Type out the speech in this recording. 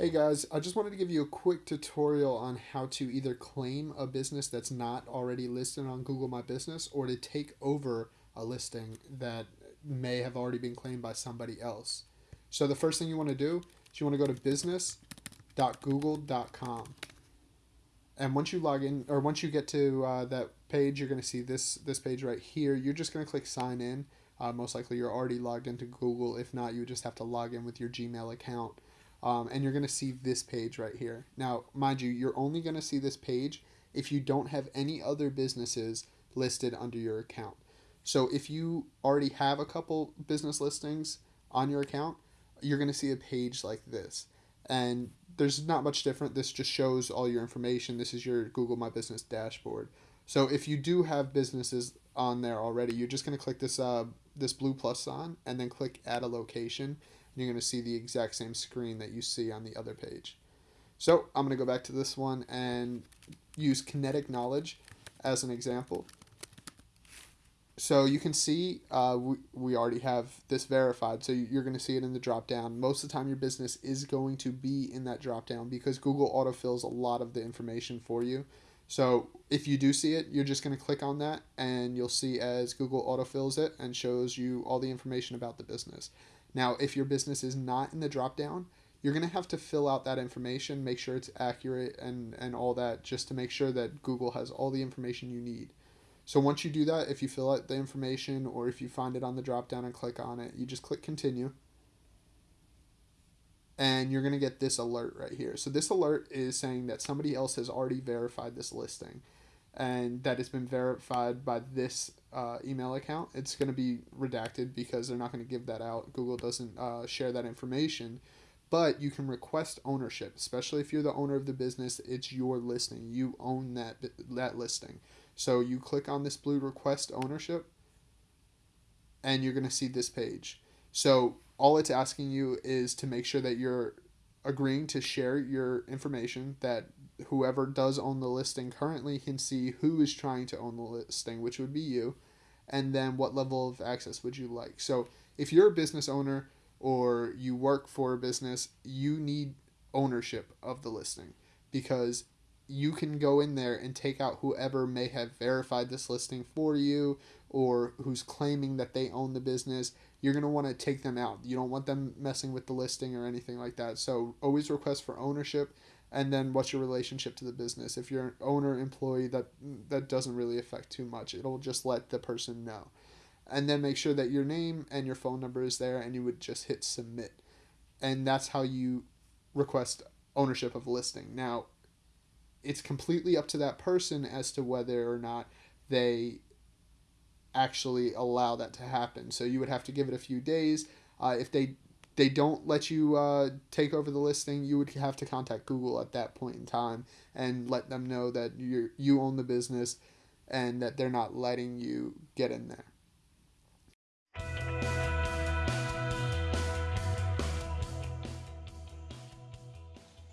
Hey guys, I just wanted to give you a quick tutorial on how to either claim a business that's not already listed on Google My Business or to take over a listing that may have already been claimed by somebody else. So the first thing you want to do is you want to go to business.google.com. And once you log in or once you get to uh, that page, you're going to see this this page right here. You're just going to click sign in. Uh, most likely you're already logged into Google. If not, you just have to log in with your Gmail account um, and you're going to see this page right here. Now, mind you, you're only going to see this page if you don't have any other businesses listed under your account. So if you already have a couple business listings on your account, you're going to see a page like this. And there's not much different. This just shows all your information. This is your Google My Business dashboard. So if you do have businesses on there already, you're just going to click this uh, this blue plus sign and then click add a location you're going to see the exact same screen that you see on the other page. So I'm going to go back to this one and use kinetic knowledge as an example. So you can see uh, we, we already have this verified. So you're going to see it in the drop down. Most of the time your business is going to be in that drop down because Google autofills a lot of the information for you. So if you do see it, you're just going to click on that and you'll see as Google autofills it and shows you all the information about the business. Now, if your business is not in the drop down, you're going to have to fill out that information, make sure it's accurate and, and all that, just to make sure that Google has all the information you need. So once you do that, if you fill out the information or if you find it on the drop down and click on it, you just click continue. And you're going to get this alert right here. So this alert is saying that somebody else has already verified this listing and that it's been verified by this uh, email account, it's going to be redacted because they're not going to give that out. Google doesn't uh, share that information. But you can request ownership, especially if you're the owner of the business. It's your listing. You own that that listing. So you click on this blue request ownership, and you're going to see this page. So all it's asking you is to make sure that you're agreeing to share your information that whoever does own the listing currently can see who is trying to own the listing, which would be you, and then what level of access would you like. So if you're a business owner or you work for a business, you need ownership of the listing because you can go in there and take out whoever may have verified this listing for you or who's claiming that they own the business. You're going to want to take them out. You don't want them messing with the listing or anything like that. So always request for ownership and then what's your relationship to the business if you're an owner employee that that doesn't really affect too much it'll just let the person know and then make sure that your name and your phone number is there and you would just hit submit and that's how you request ownership of a listing now it's completely up to that person as to whether or not they actually allow that to happen so you would have to give it a few days uh, if they they don't let you uh, take over the listing, you would have to contact Google at that point in time and let them know that you you own the business and that they're not letting you get in there.